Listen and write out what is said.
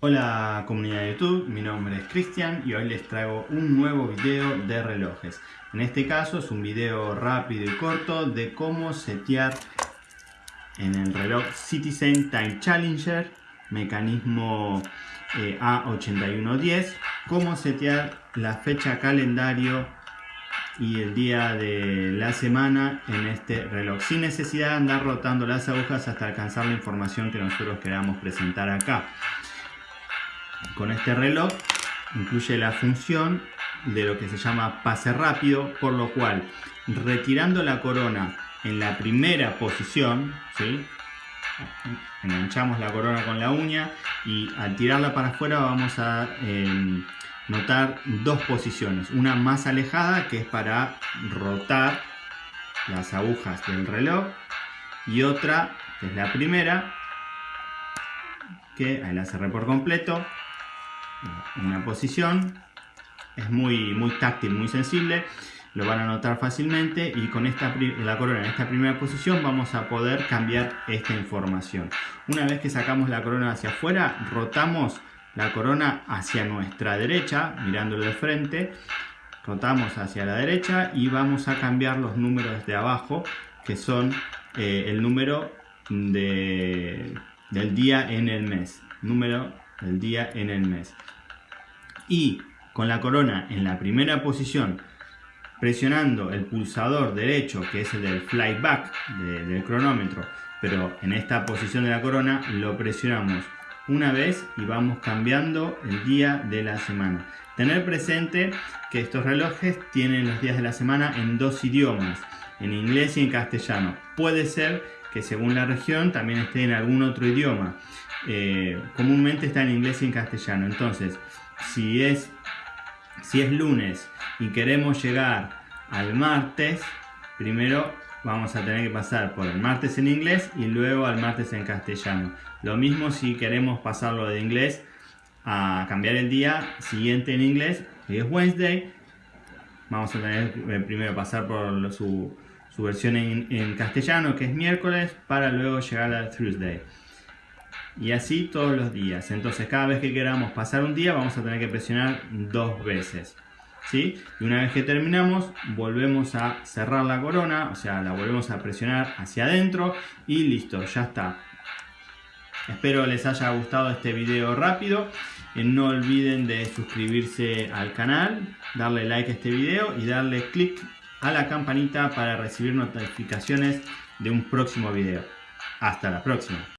Hola comunidad de YouTube, mi nombre es Cristian y hoy les traigo un nuevo video de relojes. En este caso es un video rápido y corto de cómo setear en el reloj Citizen Time Challenger, mecanismo eh, A8110, cómo setear la fecha calendario y el día de la semana en este reloj sin necesidad de andar rotando las agujas hasta alcanzar la información que nosotros queramos presentar acá con este reloj incluye la función de lo que se llama pase rápido por lo cual retirando la corona en la primera posición enganchamos la corona con la uña y al tirarla para afuera vamos a em, notar dos posiciones. Una más alejada que es para rotar las agujas del reloj y otra que es la primera que ahí la cerré por completo una posición es muy, muy táctil, muy sensible lo van a notar fácilmente y con esta la corona en esta primera posición vamos a poder cambiar esta información una vez que sacamos la corona hacia afuera rotamos la corona hacia nuestra derecha, mirándolo de frente. Rotamos hacia la derecha y vamos a cambiar los números de abajo, que son eh, el número de, del día en el mes. Número del día en el mes. Y con la corona en la primera posición, presionando el pulsador derecho, que es el del flyback del cronómetro, pero en esta posición de la corona lo presionamos una vez y vamos cambiando el día de la semana. Tener presente que estos relojes tienen los días de la semana en dos idiomas, en inglés y en castellano. Puede ser que según la región también esté en algún otro idioma. Eh, comúnmente está en inglés y en castellano. Entonces, si es, si es lunes y queremos llegar al martes, primero vamos a tener que pasar por el martes en inglés y luego al martes en castellano. Lo mismo si queremos pasarlo de inglés a cambiar el día siguiente en inglés, que es Wednesday. Vamos a tener que primero pasar por su, versión en, castellano, que es miércoles, para luego llegar a Thursday. Y así todos los días. Entonces cada vez que queramos pasar un día vamos a tener que presionar dos veces. Y una vez que terminamos, volvemos a cerrar la corona, o sea, la volvemos a presionar hacia adentro y listo, ya está. Espero les haya gustado este video rápido. Eh, no olviden de suscribirse al canal, darle like a este video y darle click a la campanita para recibir notificaciones de un próximo video. Hasta la próxima.